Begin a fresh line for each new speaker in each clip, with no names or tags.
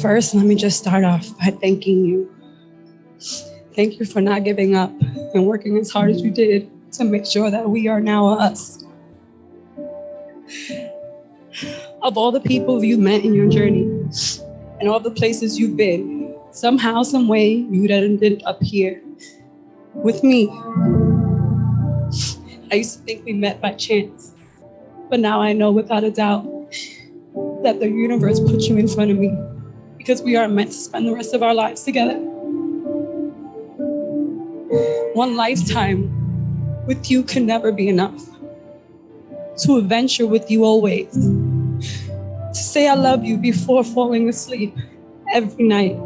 First, let me just start off by thanking you. Thank you for not giving up and working as hard as you did to make sure that we are now us. Of all the people you met in your journey and all the places you've been, somehow, some way, you ended up here with me. I used to think we met by chance, but now I know without a doubt that the universe put you in front of me because we are meant to spend the rest of our lives together. One lifetime with you can never be enough. To adventure with you always. To say I love you before falling asleep every night.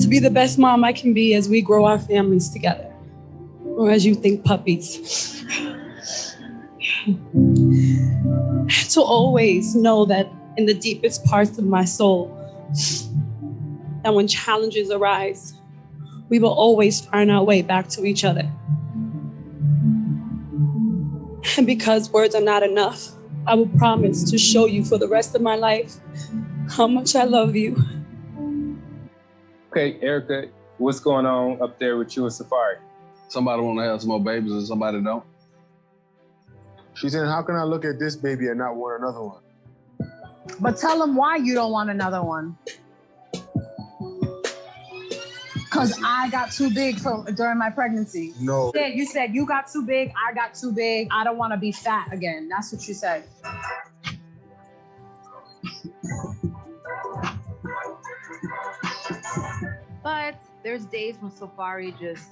To be the best mom I can be as we grow our families together. Or as you think puppies. to always know that in the deepest parts of my soul, that when challenges arise, we will always find our way back to each other. And because words are not enough, I will promise to show you for the rest of my life how much I love you.
Okay, Erica, what's going on up there with you and Safaree?
Somebody want to have some more babies and somebody don't.
She said, how can I look at this baby and not want another one?
But tell them why you don't want another one. Cause I got too big for during my pregnancy.
No.
You said, you said you got too big, I got too big. I don't want to be fat again. That's what you said.
But there's days when Safaree just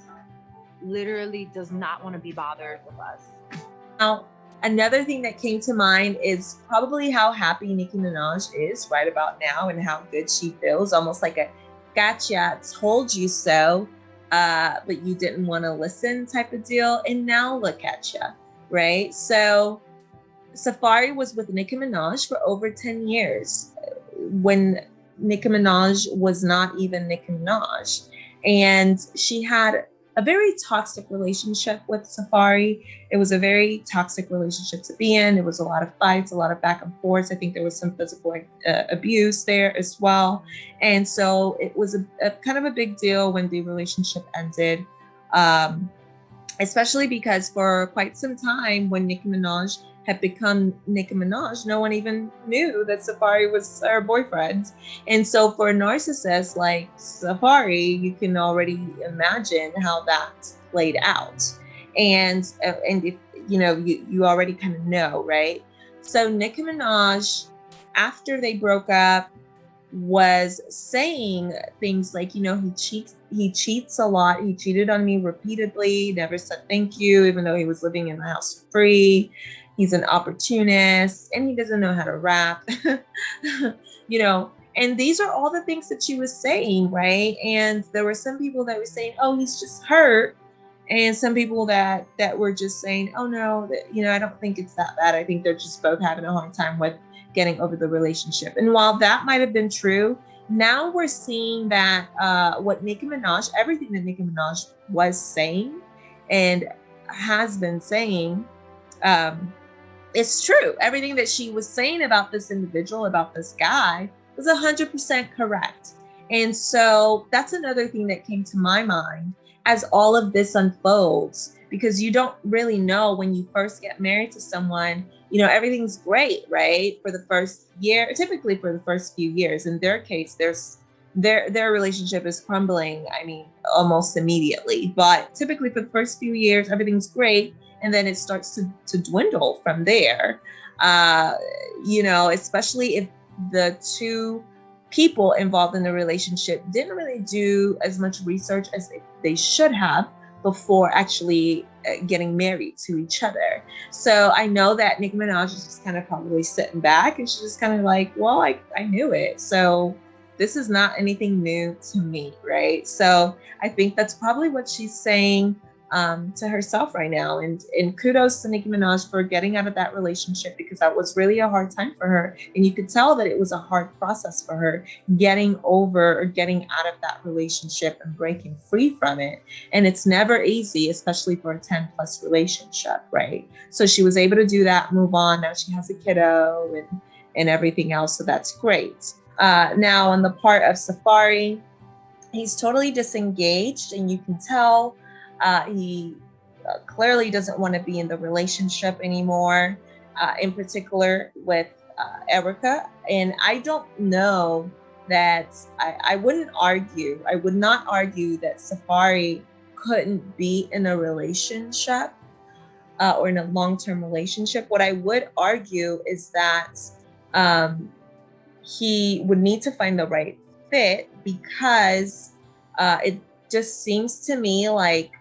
literally does not want to be bothered with us.
Now, another thing that came to mind is probably how happy Nicki Minaj is right about now and how good she feels, almost like a gotcha, told you so, uh, but you didn't want to listen type of deal. And now look at you, right? So Safaree was with Nicki Minaj for over 10 years when Nicki Minaj was not even Nicki Minaj. And she had a very toxic relationship with Safaree. It was a very toxic relationship to be in. It was a lot of fights, a lot of back and forth. I think there was some physical uh, abuse there as well. And so it was a, a, kind of a big deal when the relationship ended, um, especially because for quite some time when Nicki Minaj had become Nicki Minaj, no one even knew that Safaree was her boyfriend. And so for a narcissist like Safaree, you can already imagine how that played out. And uh, and if you know, you, you already kind of know, right? So Nicki Minaj, after they broke up, was saying things like, you know, he cheats, he cheats a lot. He cheated on me repeatedly, never said thank you, even though he was living in the house free he's an opportunist and he doesn't know how to rap you know and these are all the things that she was saying right? And there were some people that were saying oh he's just hurt. And some people that that were just saying oh no that, you know i don't think it's that bad. I think they're just both having a hard time with getting over the relationship. And while that might have been true now we're seeing that uh, what Nicki Minaj, everything that Nicki Minaj was saying and has been saying, um, it's true. Everything that she was saying about this individual, about this guy, was 100% correct. And so that's another thing that came to my mind as all of this unfolds, because you don't really know when you first get married to someone, you know, everything's great, right? For the first year, typically for the first few years. In their case, there's their their relationship is crumbling, I mean, almost immediately. But typically for the first few years, everything's great and then it starts to, to dwindle from there. Uh, you know, especially if the two people involved in the relationship didn't really do as much research as they, should have before actually uh, getting married to each other. So I know that Nicki Minaj is just kind of probably sitting back and she's just kind of like, well, I, I knew it. So this is not anything new to me, right? So I think that's probably what she's saying um, to herself right now. And, and kudos to Nicki Minaj for getting out of that relationship because that was really a hard time for her. And you could tell that it was a hard process for her getting over or getting out of that relationship and breaking free from it. And it's never easy, especially for a 10 plus relationship, right? So she was able to do that, move on. Now she has a kiddo and and everything else. So that's great. Uh, now, on the part of Safaree, he's totally disengaged, and you can tell uh, he uh, clearly doesn't want to be in the relationship anymore, uh, in particular with uh, Erica. And I don't know that I, I wouldn't argue, I would not argue that Safaree couldn't be in a relationship uh, or in a long term relationship. What I would argue is that um, he would need to find the right fit because uh, it just seems to me like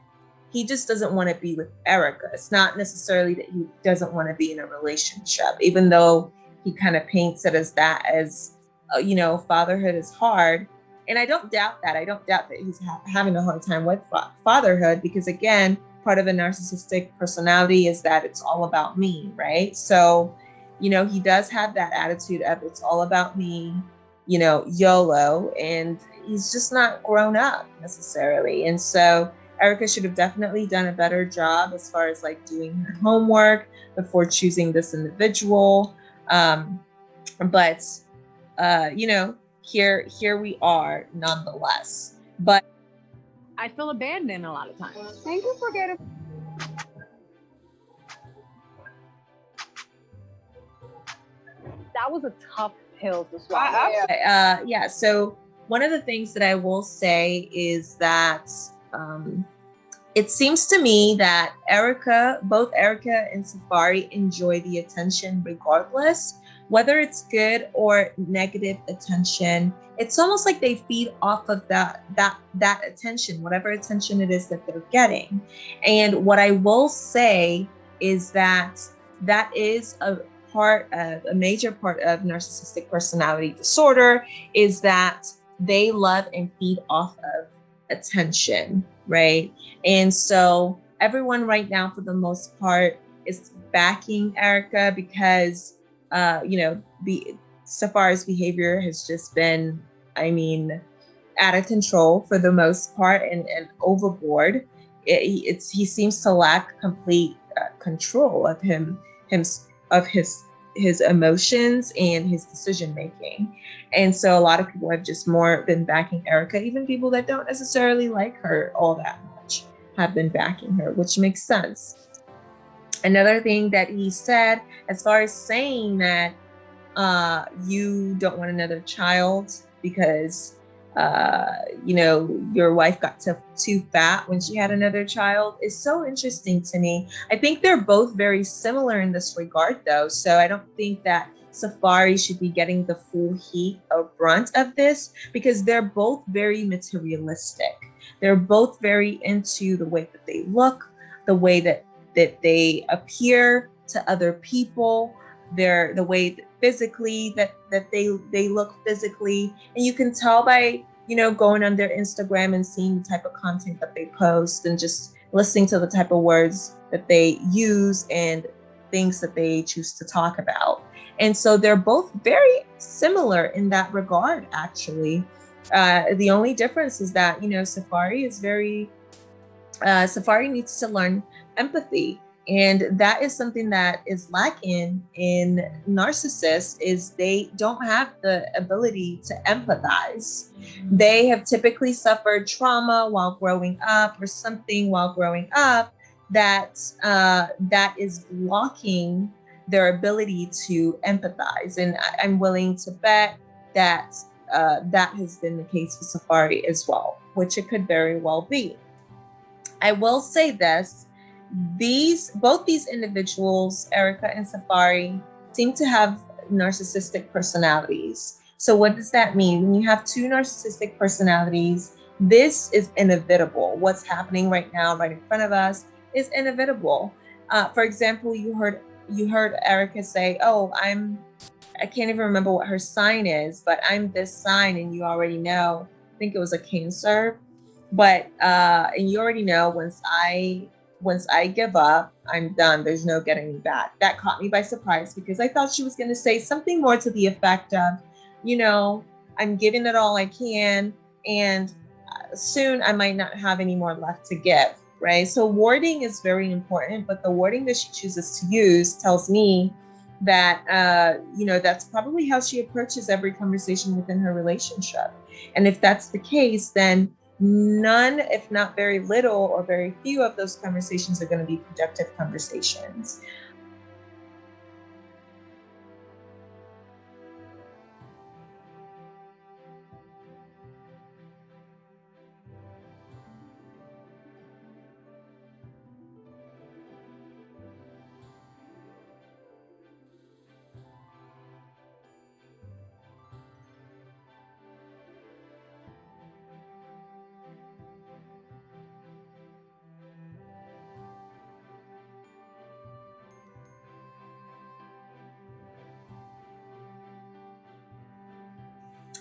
he just doesn't want to be with Erica. It's not necessarily that he doesn't want to be in a relationship, even though he kind of paints it as that, as uh, you know, fatherhood is hard. And I don't doubt that. I don't doubt that he's ha- having a hard time with fa- fatherhood because, again, part of a narcissistic personality is that it's all about me, right? So, you know, he does have that attitude of it's all about me, you know, YOLO, and he's just not grown up necessarily. And so, Erica should have definitely done a better job as far as like doing her homework before choosing this individual. Um, but uh, you know, here here we are nonetheless. But
I feel abandoned a lot of times.
Thank you for getting.
That was a tough pill to swallow.
uh, yeah, so one of the things that I will say is that um, it seems to me that Erica, both Erica and Safaree, enjoy the attention regardless, whether it's good or negative attention. It's almost like they feed off of that that that attention, whatever attention it is that they're getting. And what I will say is that that is a part of a major part of narcissistic personality disorder is that they love and feed off of attention, right? And so everyone right now, for the most part, is backing Erica because, uh, you know, the Safaree's behavior has just been, I mean, out of control for the most part and, and overboard. It, it's he seems to lack complete uh, control of him, him of his his emotions and his decision making. And so a lot of people have just more been backing Erica, even people that don't necessarily like her all that much have been backing her, which makes sense. Another thing that he said, as far as saying that uh, you don't want another child because uh, you know, your wife got to, too fat when she had another child is so interesting to me. I think they're both very similar in this regard, though. So I don't think that Safaree should be getting the full heat or brunt of this because they're both very materialistic. They're both very into the way that they look, the way that that they appear to other people, their the way that physically that that they they look physically. And you can tell by you know going on their instagram and seeing the type of content that they post and just listening to the type of words that they use and things that they choose to talk about. And so they're both very similar in that regard actually. Uh, the only difference is that you know Safaree is very uh, Safaree needs to learn empathy and that is something that is lacking in narcissists is they don't have the ability to empathize. They have typically suffered trauma while growing up or something while growing up that uh, that is blocking their ability to empathize. And I- i'm willing to bet that uh, that has been the case for Safaree as well which it could very well be. I will say this these both these individuals, Erica and Safaree, seem to have narcissistic personalities. So what does that mean? When you have two narcissistic personalities, this is inevitable. What's happening right now, right in front of us, is inevitable. Uh, for example, you heard you heard Erica say, "Oh, I'm." I can't even remember what her sign is, but I'm this sign, and you already know. I think it was a Cancer, but uh, and you already know once I once I give up, I'm done. There's no getting me back. That caught me by surprise because I thought she was going to say something more to the effect of, you know, I'm giving it all I can, and uh, soon I might not have any more left to give. Right. So, wording is very important, but the wording that she chooses to use tells me that uh, you know that's probably how she approaches every conversation within her relationship. And if that's the case, then none, if not very little or very few of those conversations are going to be productive conversations.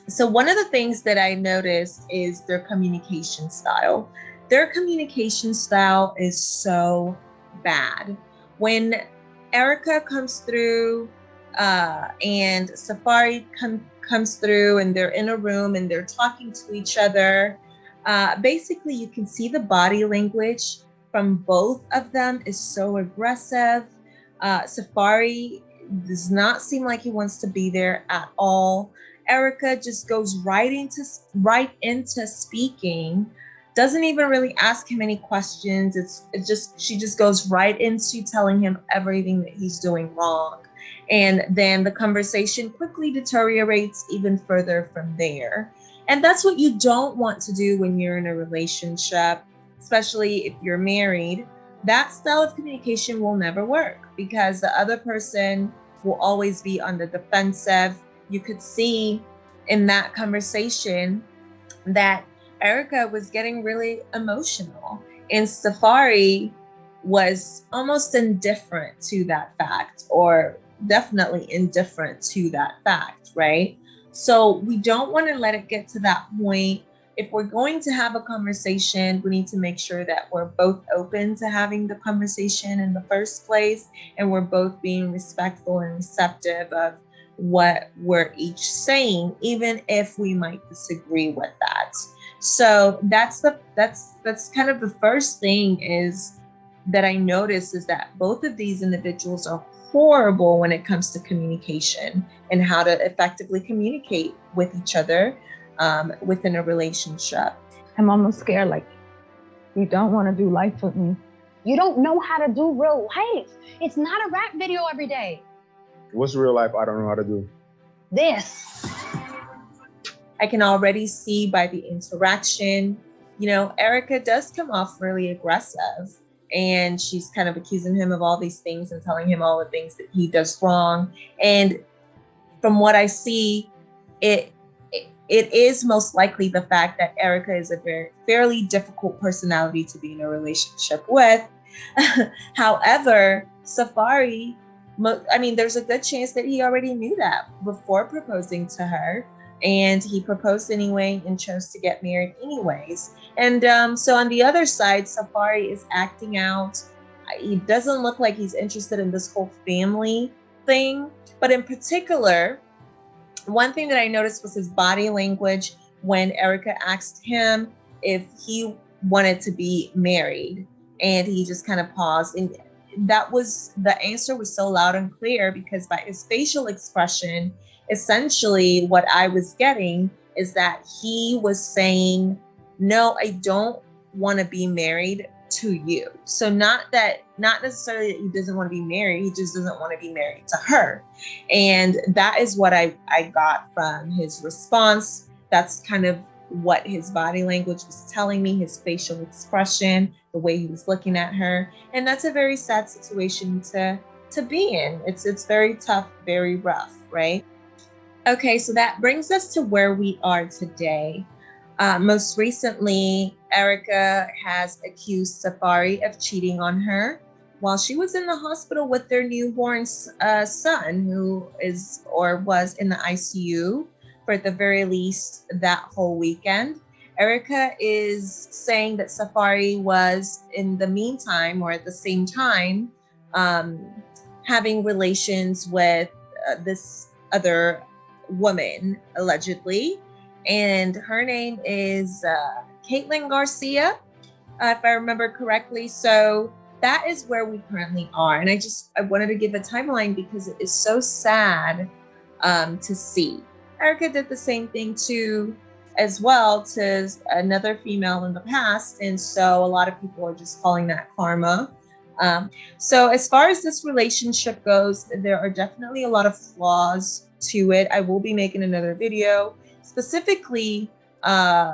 So one of the things that I noticed is their communication style. Their communication style is so bad. When Erica comes through uh, and Safaree com- comes through and they're in a room and they're talking to each other, uh, basically you can see the body language from both of them is so aggressive. Uh, Safaree does not seem like he wants to be there at all. Erica just goes right into right into speaking, doesn't even really ask him any questions. It's it just she just goes right into telling him everything that he's doing wrong. And then the conversation quickly deteriorates even further from there. And that's what you don't want to do when you're in a relationship, especially if you're married. That style of communication will never work because the other person will always be on the defensive you could see in that conversation that Erica was getting really emotional and Safaree was almost indifferent to that fact or definitely indifferent to that fact, right? So we don't want to let it get to that point. If we're going to have a conversation, we need to make sure that we're both open to having the conversation in the first place and we're both being respectful and receptive of what we're each saying, even if we might disagree with that. So that's the that's that's kind of the first thing is that I notice is that both of these individuals are horrible when it comes to communication and how to effectively communicate with each other um, within a relationship.
I'm almost scared. Like, you don't want to do life with me. You don't know how to do real life. It's not a rap video every day.
What's real life I don't know how to do?
This.
I can already see by the interaction, you know, Erica does come off really aggressive and she's kind of accusing him of all these things and telling him all the things that he does wrong. And from what I see, it it is most likely the fact that Erica is a very fairly difficult personality to be in a relationship with. However, Safaree I mean, there's a good chance that he already knew that before proposing to her. And he proposed anyway and chose to get married anyways. And um, so on the other side, Safaree is acting out. He doesn't look like he's interested in this whole family thing. But in particular, one thing that I noticed was his body language when Erica asked him if he wanted to be married. And he just kind of paused. And that was the answer was so loud and clear because by his facial expression, essentially what I was getting is that he was saying, No, I don't want to be married to you. So not that not necessarily that he doesn't want to be married, he just doesn't want to be married to her. And that is what I, I got from his response. That's kind of what his body language was telling me, his facial expression, the way he was looking at her. And that's a very sad situation to to be in. It's it's very tough, very rough, right? Okay, so that brings us to where we are today. Uh, most recently, Erica has accused Safaree of cheating on her while she was in the hospital with their newborn uh, son, who is or was in the ICU for the very least that whole weekend. Erica is saying that Safaree was, in the meantime or at the same time, um, having relations with uh, this other woman, allegedly. And her name is uh, Caitlin Garcia, uh, if I remember correctly. So that is where we currently are. And I just I wanted to give a timeline because it is so sad um, to see. Erica did the same thing too, as well to another female in the past, and so a lot of people are just calling that karma. Um, so as far as this relationship goes, there are definitely a lot of flaws to it. I will be making another video specifically uh,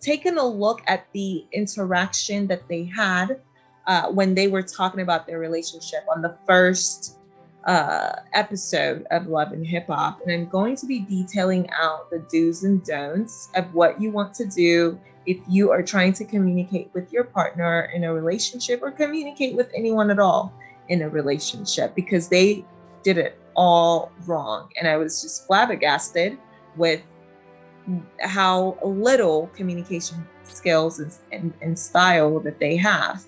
taking a look at the interaction that they had uh, when they were talking about their relationship on the first uh, episode of Love and Hip Hop. And I'm going to be detailing out the do's and don'ts of what you want to do if you are trying to communicate with your partner in a relationship or communicate with anyone at all in a relationship because they did it all wrong. And I was just flabbergasted with how little communication skills and, and, and style that they have.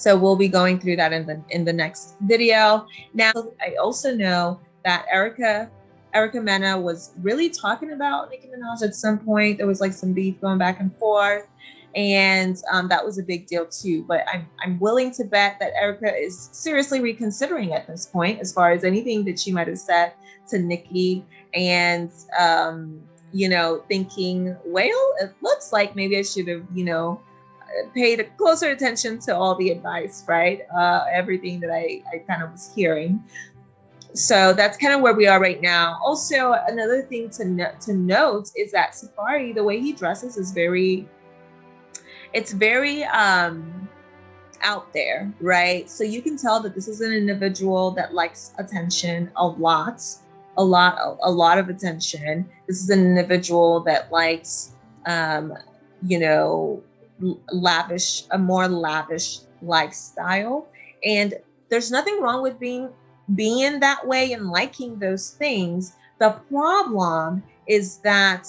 So we'll be going through that in the in the next video. Now, I also know that Erica Erica Mena was really talking about Nicki Minaj at some point. There was like some beef going back and forth, and um, that was a big deal too. But I'm I'm willing to bet that Erica is seriously reconsidering at this point, as far as anything that she might have said to Nicki, and um, you know, thinking, well, it looks like maybe I should have, you know, paid closer attention to all the advice, right? Uh, everything that I, I kind of was hearing. So that's kind of where we are right now. Also, another thing to, no to note is that Safaree, the way he dresses is very, it's very um, out there, right? So you can tell that this is an individual that likes attention a lot, a lot, a lot of attention. This is an individual that likes, um, you know, lavish, a more lavish lifestyle. And there's nothing wrong with being being that way and liking those things. The problem is that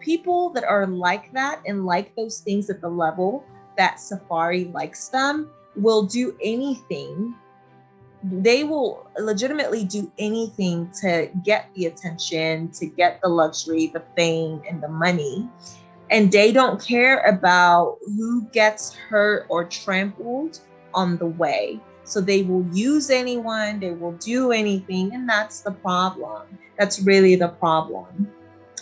people that are like that and like those things at the level that Safaree likes them will do anything. They will legitimately do anything to get the attention, to get the luxury, the fame, and the money and they don't care about who gets hurt or trampled on the way. So they will use anyone, they will do anything, and that's the problem. That's really the problem.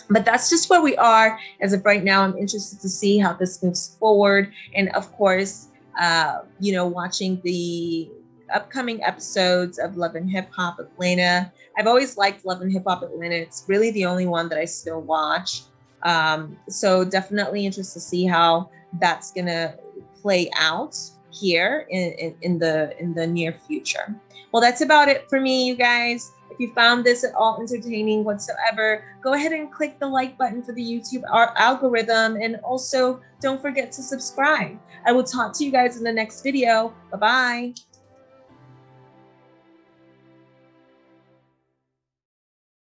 But that's just where we are as of right now. I'm interested to see how this moves forward. And of course, uh, you know, watching the upcoming episodes of Love and Hip Hop Atlanta. I've always liked Love and Hip Hop Atlanta. It's really the only one that I still watch. Um, so definitely interested to see how that's gonna play out here in, in, in, the in the near future. Well, that's about it for me, you guys. If you found this at all entertaining whatsoever, go ahead and click the like button for the YouTube algorithm. And also don't forget to subscribe. I will talk to you guys in the next video. Bye-bye.